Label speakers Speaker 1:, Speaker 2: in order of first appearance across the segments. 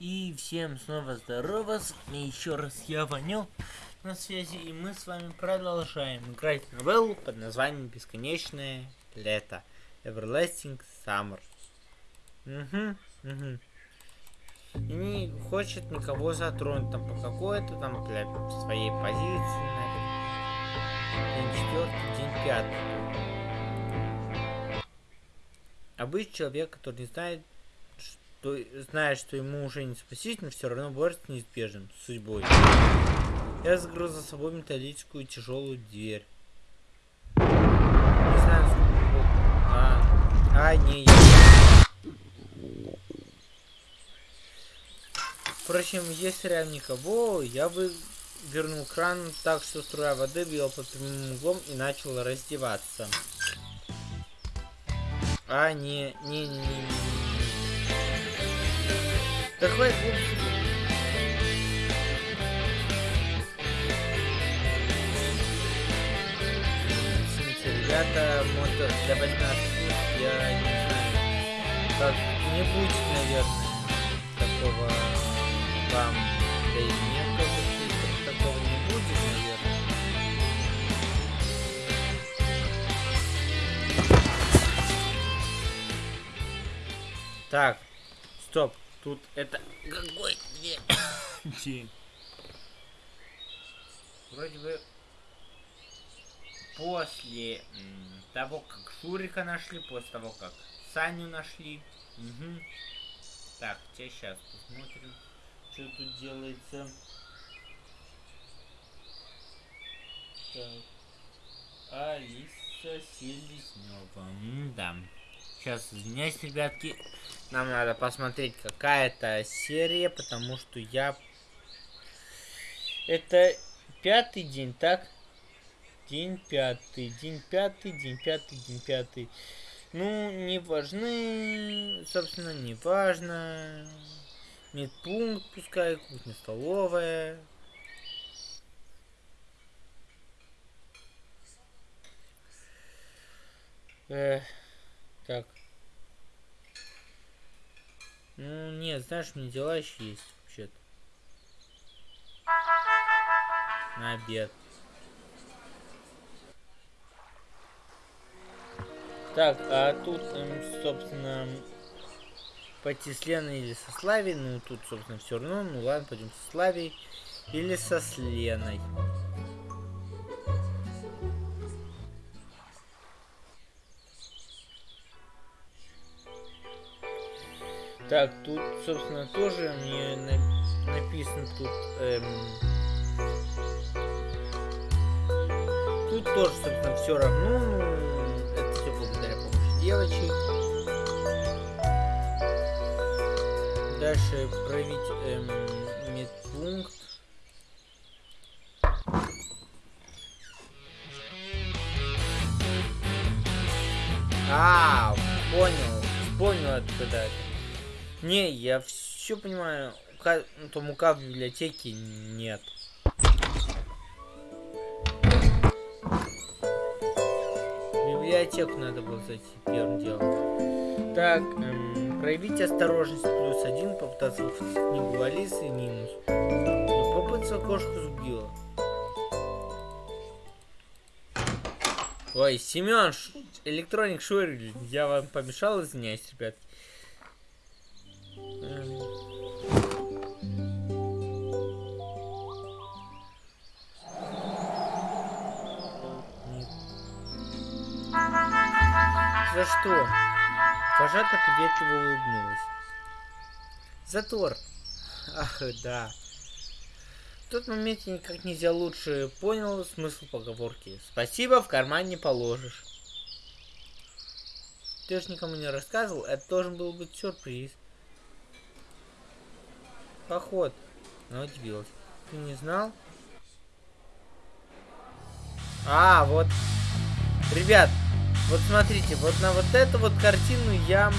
Speaker 1: И всем снова здорово, вами еще раз я Ванил на связи, и мы с вами продолжаем играть новеллу под названием Бесконечное лето. Everlasting Summer. Угу, угу. И не хочет никого затронуть там по какой-то там для своей позиции. День четвертый, день пятый. Обычный человек, который не знает то, зная, что ему уже не спастись, но все равно борется с неизбежным судьбой. Я закрыл за собой металлическую тяжелую дверь. Не знаю, сколько... А, а не, я... Впрочем, если рядом никого, я бы вернул кран так, что струя воды била под прямым углом и начал раздеваться. А, не, не, не, не, не. Да хватит ребята, мод для 18 я не знаю. Как не будет, наверное, такого вам. Да и мне кажется, такого не будет, наверное. Так, стоп. Тут это какой день? Вроде бы после того, как Шурика нашли, после того, как Саню нашли. Угу. Так, сейчас посмотрим, что тут делается. Так. Алиса Селезнева. Да. Сейчас, извиняюсь, ребятки. Нам надо посмотреть какая-то серия, потому что я... Это пятый день, так? День пятый, день пятый, день пятый, день пятый. Ну, не важны, собственно, не важно. Медпункт, пускай, кухня-столовая. Эх. Так. Ну, нет, знаешь, мне дела еще есть, вообще-то. На обед. Так, а тут, эм, собственно, пойти с Леной или со Славей. Ну, тут, собственно, все равно. Ну, ладно, пойдем со Славей или со Сленой. Так, тут, собственно, тоже мне на написано тут... Эм... Тут тоже, собственно, все равно. Ну, это все благодаря помощи девочек. Дальше проявить эм, медпункт. А, понял. Понял, откуда это. Не, я все понимаю. Ка... Ну, там УК в библиотеке нет. Библиотеку надо было зайти первым делом. Так, эм, проявить осторожность плюс один, попытаться выхватить книгу Алисы минус. Попытаться кошку сбила. Ой, Семен, электроник Шурин, я вам помешал, извиняюсь, ребят. За что? Вожата приветливо улыбнулась. Затор. Ах, да. В тот момент я никак нельзя лучше понял смысл поговорки. Спасибо, в карман не положишь. Ты же никому не рассказывал, это должен был быть сюрприз. Поход. Она удивилась. Ты не знал? А, вот. Ребят, вот смотрите, вот на вот эту вот картину я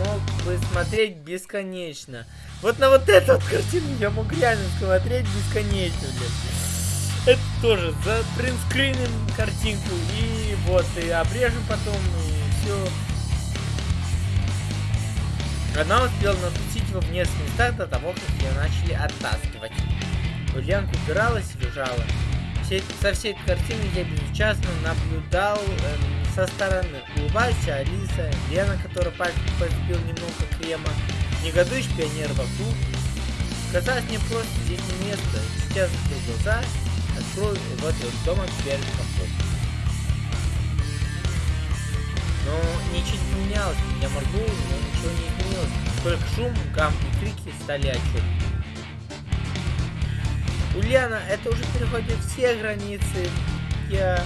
Speaker 1: мог бы смотреть бесконечно. Вот на вот эту вот картину я мог реально смотреть бесконечно, блядь. Это тоже за принтскриним картинку и вот, и обрежем потом, и все. Она успела напустить его в нескольких местах до того, как ее начали оттаскивать. Ульянка упиралась и бежала. Все, со всей этой картины я безучастно наблюдал э, со стороны. Улыбающая Алиса, Лена, которая пальцем подбил немного крема, негодующий пионер вокруг. Казалось мне просто здесь не место. Сейчас закрыл глаза, открою и вот из дома перед комфортом. Но ничего не поменялось, я моргнул, но ничего не изменилось. Только шум, гам и крики стали отчетными. Ульяна, это уже переходит все границы. Я,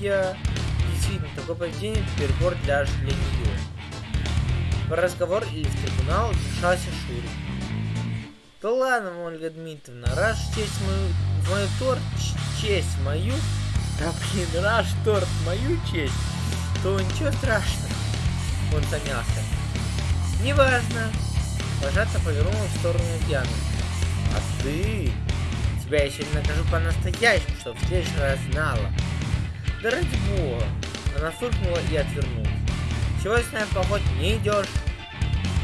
Speaker 1: я... Действительно, такое поведение перебор даже для нее. В разговор или в трибунал вмешался Шурик. Да ладно, Ольга Дмитриевна, раз честь мою, мою торт, честь мою, да блин, раз торт мою честь, то ничего страшного. Он замялся. Неважно. Вожата повернула в сторону Ульяны. А ты? Тебя еще не накажу по-настоящему, чтобы в следующий раз знала. Да ради бога. Она фыркнула и отвернулась. Чего с нами поход не идешь?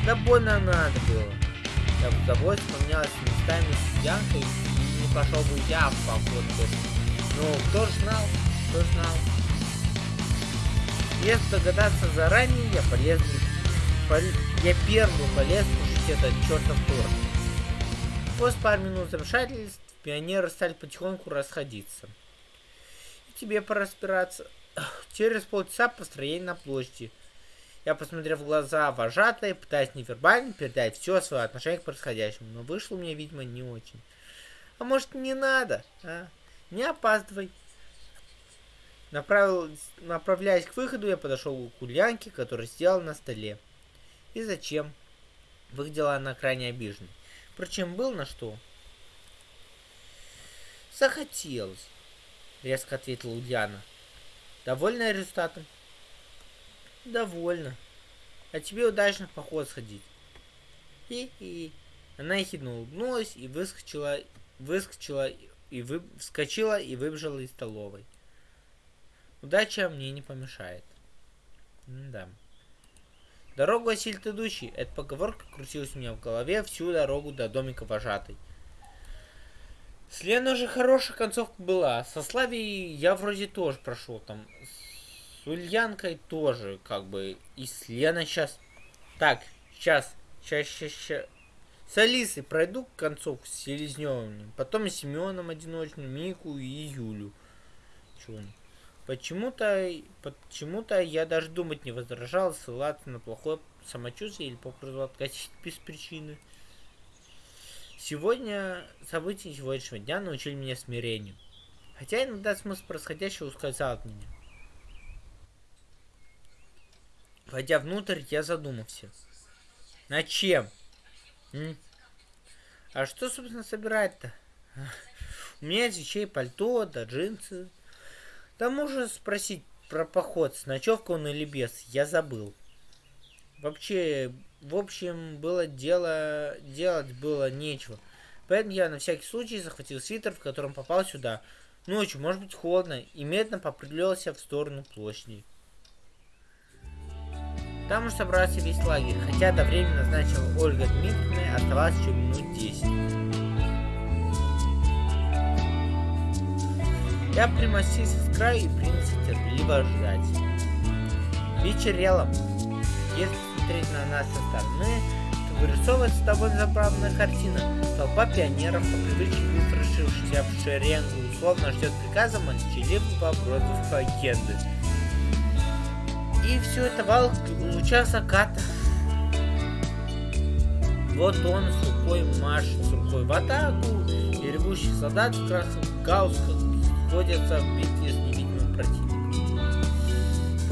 Speaker 1: Да больно надо было. Я бы тобой вспомнялась местами с Янкой, и не пошел бы я в поход. Ну, кто ж знал, кто знал. Если догадаться заранее, я полез пол... я первый полез слушать этот чертов торт. После пары минут замешательств пионеры стали потихоньку расходиться. И тебе пора спираться. Через полчаса построение на площади. Я посмотрел в глаза вожатой, пытаясь невербально передать все свое отношение к происходящему, но вышло мне, видимо, не очень. А может, не надо, а? Не опаздывай. Направил, направляясь к выходу, я подошел к Ульянке, которая сидела на столе. И зачем? Выглядела она крайне обиженной. Впрочем, был на что. Захотелось, резко ответила Ульяна. Довольна результатом? Довольна. А тебе удачно в поход сходить. И-и. Она ехидно улыбнулась и выскочила, выскочила и вы, вскочила и выбежала из столовой. Удача мне не помешает. М да. Дорогу осилит идущий. Эта поговорка крутилась у меня в голове всю дорогу до домика вожатой. С Леной же хорошая концовка была. Со Славией я вроде тоже прошел там. С Ульянкой тоже, как бы. И с Леной сейчас. Так, сейчас. Сейчас, сейчас, сейчас. С Алисой пройду концовку с Селезневым. Потом с Семеном одиночным, Мику и Юлю. Чего? Почему-то почему-то я даже думать не возражал ссылаться на плохое самочувствие или попросту откатить без причины. Сегодня события сегодняшнего дня научили меня смирению. Хотя иногда смысл происходящего ускользал от меня. Войдя внутрь, я задумался. На чем? М? А что, собственно, собирать-то? У меня есть вещей пальто, да джинсы, да можно спросить про поход, с ночевкой он или без, я забыл. Вообще, в общем, было дело, делать было нечего. Поэтому я на всякий случай захватил свитер, в котором попал сюда. Ночью, может быть, холодно, и медленно попрыгнулся в сторону площади. Там уж собрался весь лагерь, хотя до времени назначила Ольга Дмитриевна, оставалось еще минут десять. Я примостился с краю и принялся терпеливо ждать. Вечерело. Если смотреть на нас со стороны, то вырисовывается довольно забавная картина. Толпа пионеров, по привычке выстроившихся в шеренгу, условно ждет приказа молчаливого против агенды. И все это вал луча заката. Вот он с рукой машет, с рукой в атаку, и ревущий солдат в красных гаусках находятся в битве.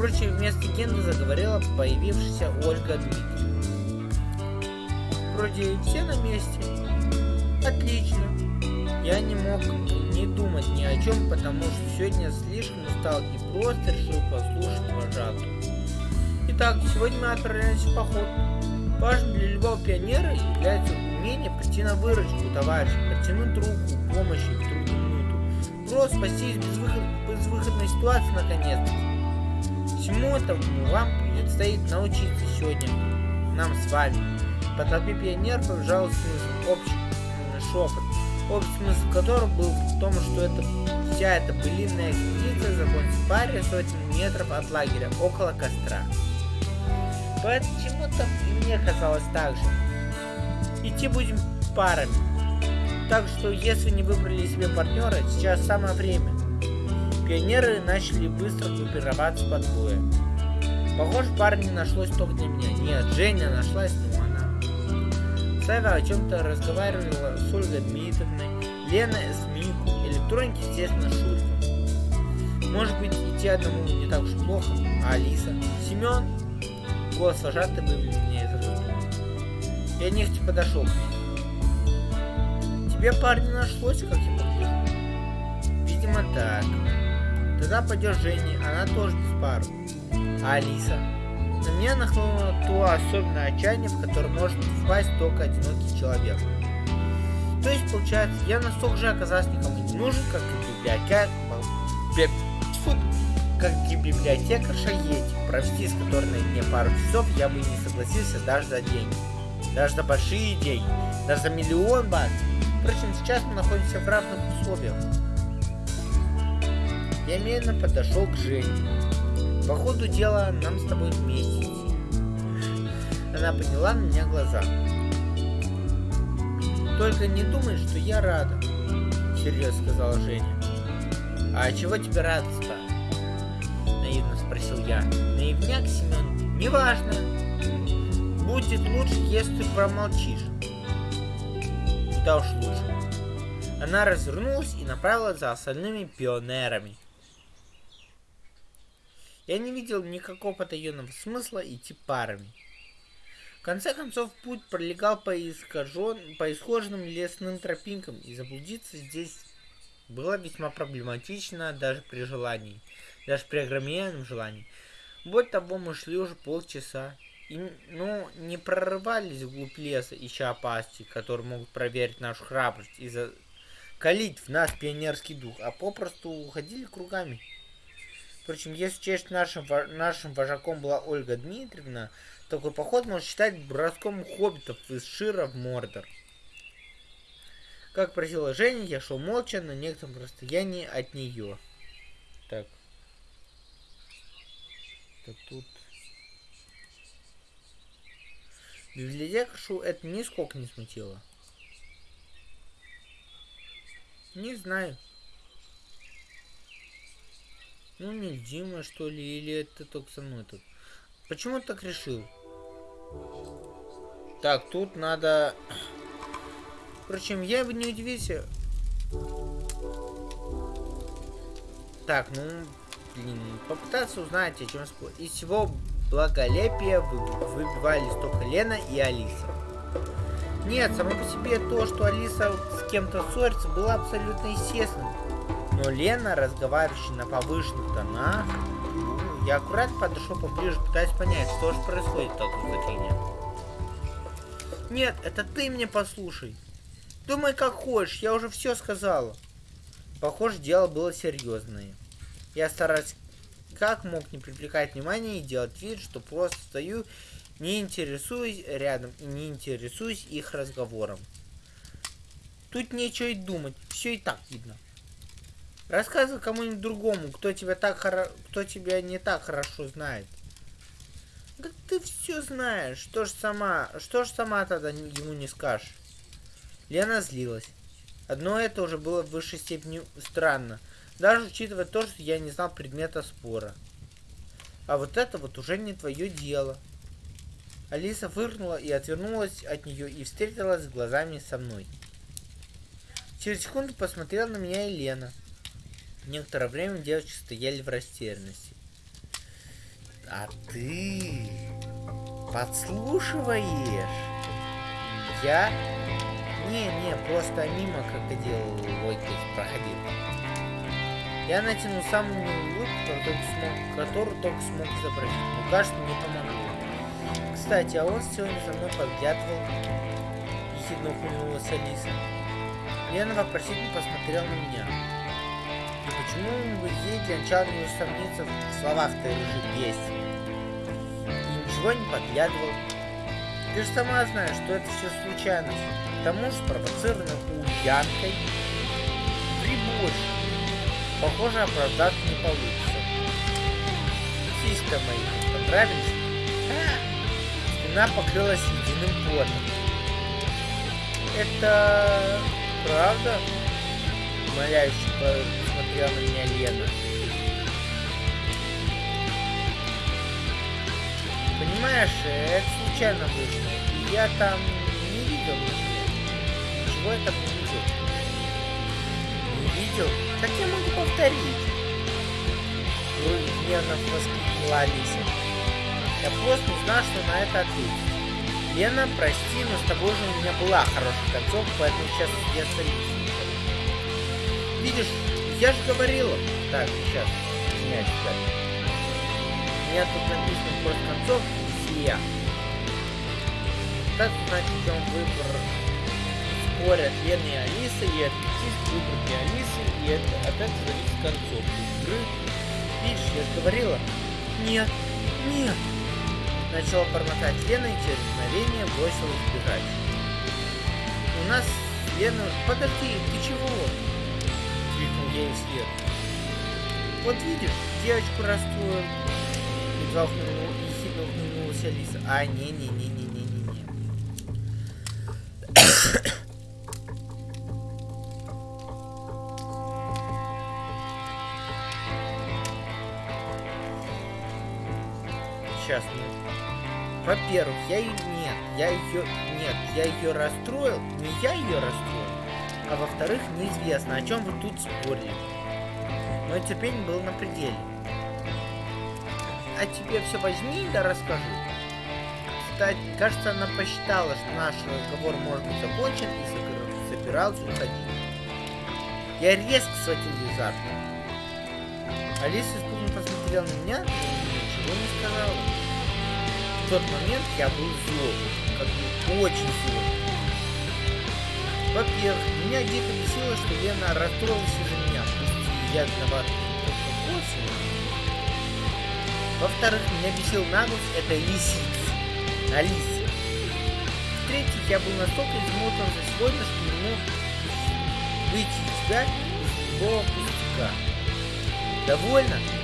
Speaker 1: Впрочем, вместо Генды заговорила появившаяся Ольга Дмитриевна. Вроде все на месте. Отлично. Я не мог не думать ни о чем, потому что сегодня слишком устал и просто решил послушать вожатую. Итак, сегодня мы отправляемся в поход. Важно для любого пионера является умение прийти на выручку товарища, протянуть руку помощи в трудную просто спастись из безвыход... безвыходной ситуации наконец. Всему этому вам предстоит научиться сегодня нам с вами. по толпе пионеров побежал смысл, общий шепот, общий смысл которого был в том, что это вся эта былинная экспедиция закончится в паре сотен метров от лагеря, около костра. Почему-то и мне казалось так же. Идти будем парами. Так что, если не выбрали себе партнера, сейчас самое время. Пионеры начали быстро группироваться под боем. Похоже, парня не нашлось только для меня. Нет, Женя нашлась, но она. Сава о чем-то разговаривала с Ольгой Дмитриевной, Лена с Мику, электроники, естественно, Шурка. Может быть, идти одному не так уж плохо, а Алиса? Семен? Голос вожатый вывел меня из разума. Я нехотя подошел к ней. Тебе парень нашлось, как я погляжу? Видимо, так. Тогда пойдешь Жене, она тоже без пару. А Алиса? На меня нахлынуло то особенное отчаяние, в которое может впасть только одинокий человек. То есть, получается, я настолько же оказался никому не нужен, как и библиотека... Фу, как и библиотекарша Ети, провести с которой на дне пару часов я бы не согласился даже за деньги. Даже за большие деньги. Даже за миллион бат. Впрочем, сейчас мы находимся в равных условиях. Я подошел к Жене. По ходу дела нам с тобой вместе Она подняла на меня глаза. Только не думай, что я рада, серьезно сказала Женя. А чего тебе радость-то? Наивно спросил я. Наивняк, Семен, неважно. Будет лучше, если ты промолчишь. Куда уж лучше. Она развернулась и направилась за остальными пионерами. Я не видел никакого потаенного смысла идти парами. В конце концов, путь пролегал по, искажен... по исхоженным лесным тропинкам, и заблудиться здесь было весьма проблематично даже при желании, даже при огромном желании. Более того, мы шли уже полчаса, и, ну, не прорывались вглубь леса, ища опасности, которые могут проверить нашу храбрость и закалить в нас пионерский дух, а попросту уходили кругами. Впрочем, если честь нашим, нашим вожаком была Ольга Дмитриевна, такой поход можно считать броском хоббитов из Шира в Мордор. Как просила Женя, я шел молча на некотором расстоянии от нее. Так. Так тут... Библиотекаршу это нисколько не смутило. Не знаю. Ну, не Дима, что ли, или это только со мной тут. Почему так решил? Так, тут надо... Впрочем, я бы не удивился. Так, ну, блин, попытаться узнать, о чем спор. Из всего благолепия вы, выбивались только Лена и Алиса. Нет, само по себе то, что Алиса с кем-то ссорится, было абсолютно естественным. Но Лена, разговаривающая на повышенных тонах, ну, я аккуратно подошел поближе, пытаясь понять, что же происходит тут за фигня. Нет, это ты мне послушай. Думай как хочешь, я уже все сказала. Похоже, дело было серьезное. Я стараюсь как мог не привлекать внимания и делать вид, что просто стою, не интересуюсь рядом и не интересуюсь их разговором. Тут нечего и думать, все и так видно. Рассказывай кому-нибудь другому, кто тебя так хоро... кто тебя не так хорошо знает. Да ты все знаешь, что ж сама, что ж сама тогда ему не скажешь. Лена злилась. Одно это уже было в высшей степени странно, даже учитывая то, что я не знал предмета спора. А вот это вот уже не твое дело. Алиса фыркнула и отвернулась от нее и встретилась глазами со мной. Через секунду посмотрела на меня и Лена. Некоторое время девочки стояли в растерянности. А ты подслушиваешь? Я? Не-не, просто мимо крокодил Лойкой проходил. Я натянул самую улыбку, только смог, которую только смог изобразить. Но кажется, мне помогло. Кстати, а он сегодня за мной подглядывал. Ехидно ухмыльнулась Алиса. Лена вопросительно посмотрел на меня. Почему для начала не усомниться в словах-то рыжих есть? И ничего не подглядывал. Ты же сама знаешь, что это все случайность. К тому же спровоцировано Ульянкой. Три больше. Похоже, оправдаться не получится. Сиська мои, понравились? Спина покрылась ледяным потом. Это правда? Умоляюще посмотрела на меня Лена. Понимаешь, это случайно вышло. Я там не видел ничего. я там не видел. Не видел? Так я могу повторить. Гневно воскликнула Алиса. Я просто не знал, что на это ответить. Лена, прости, но с тобой же у меня была хорошая концовка, поэтому сейчас я столицу. Видишь, я же говорила. Так, сейчас, извиняюсь, так меня тут написано просто концовка все. Так значит, в выбор спорят Лена и Алиса, и ответить выбор для Алисы, и это опять зависит концовка игры. Видишь, я же говорила. Нет, нет. Начала бормотать Лена и через мгновение бросилась бежать. У нас Лена... Подожди, ты чего? Крикнул ей вслед. Вот видишь, девочку расстроил едва ехидно ухмыльнулась Алиса. А, не-не-не-не-не-не-не. Сейчас, ну. Во-первых, я ее... Нет, я ее... Нет, я ее расстроил. Не я ее расстроил. А во-вторых, неизвестно, о чем вы тут спорили. Мое терпение было на пределе а тебе все возьми да расскажи. Кстати, кажется, она посчитала, что наш разговор может быть закончен и собирался уходить. Я резко схватил ей за руку. Алиса испуганно посмотрела на меня, но ничего не сказала. В тот момент я был зол, как бы очень зол. Во-первых, меня дико бесило, что Лена расстроилась из-за меня, пусть я виноват косвенно, во-вторых, меня бесил наглость этой лисицы. Алисы. В-третьих, я был настолько измотан за сегодня, что не мог выйти из себя из любого пустяка. Довольно?